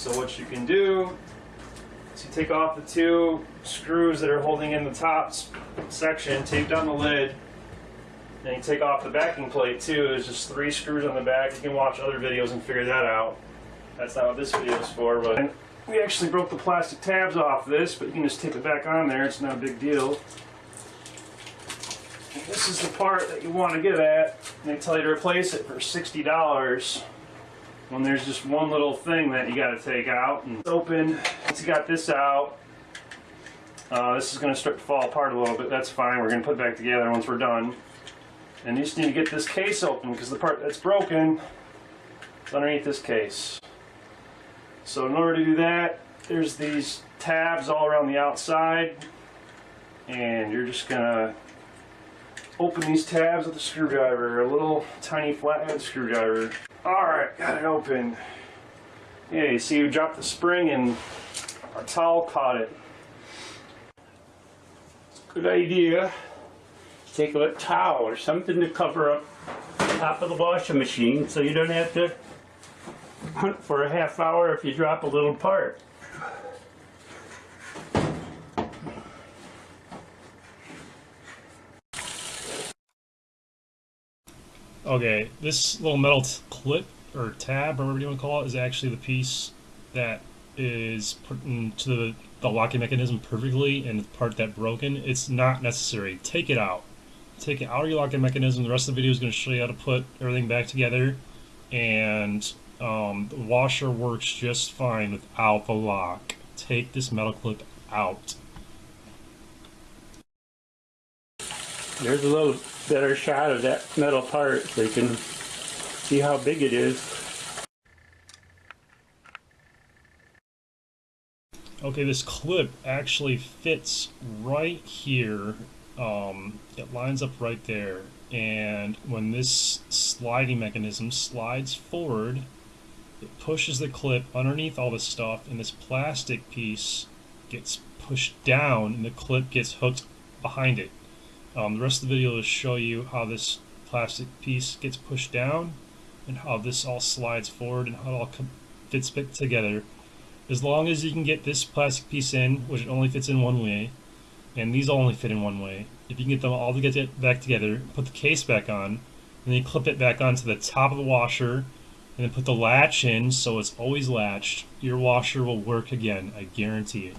So what you can do is you take off the two screws that are holding in the top section, tape down the lid, and you take off the backing plate too. There's just three screws on the back. You can watch other videos and figure that out. That's not what this video is for, but and we actually broke the plastic tabs off this, but you can just tape it back on there. It's not a big deal. And This is the part that you want to get at. and They tell you to replace it for $60 when there's just one little thing that you got to take out and open. Once you got this out, uh, this is going to start to fall apart a little bit. That's fine. We're going to put it back together once we're done. And you just need to get this case open because the part that's broken is underneath this case. So in order to do that, there's these tabs all around the outside. And you're just going to open these tabs with a screwdriver, a little tiny flathead screwdriver. Alright, got it open. Yeah, you see you dropped the spring and our towel caught it. Good idea. Take a towel or something to cover up the top of the washing machine so you don't have to hunt for a half hour if you drop a little part. Okay, this little metal clip or tab or whatever you want to call it is actually the piece that is put into the, the locking mechanism perfectly and the part that broken. It's not necessary. Take it out. Take it out of your locking mechanism. The rest of the video is going to show you how to put everything back together. And um, the washer works just fine without the lock. Take this metal clip out. There's a little better shot of that metal part so you can see how big it is. Okay, this clip actually fits right here. Um, it lines up right there. And when this sliding mechanism slides forward, it pushes the clip underneath all this stuff, and this plastic piece gets pushed down, and the clip gets hooked behind it. Um, the rest of the video will show you how this plastic piece gets pushed down, and how this all slides forward, and how it all fits back together as long as you can get this plastic piece in, which it only fits in one way, and these all only fit in one way. If you can get them all to get back together, put the case back on, and then you clip it back onto the top of the washer, and then put the latch in so it's always latched, your washer will work again. I guarantee it.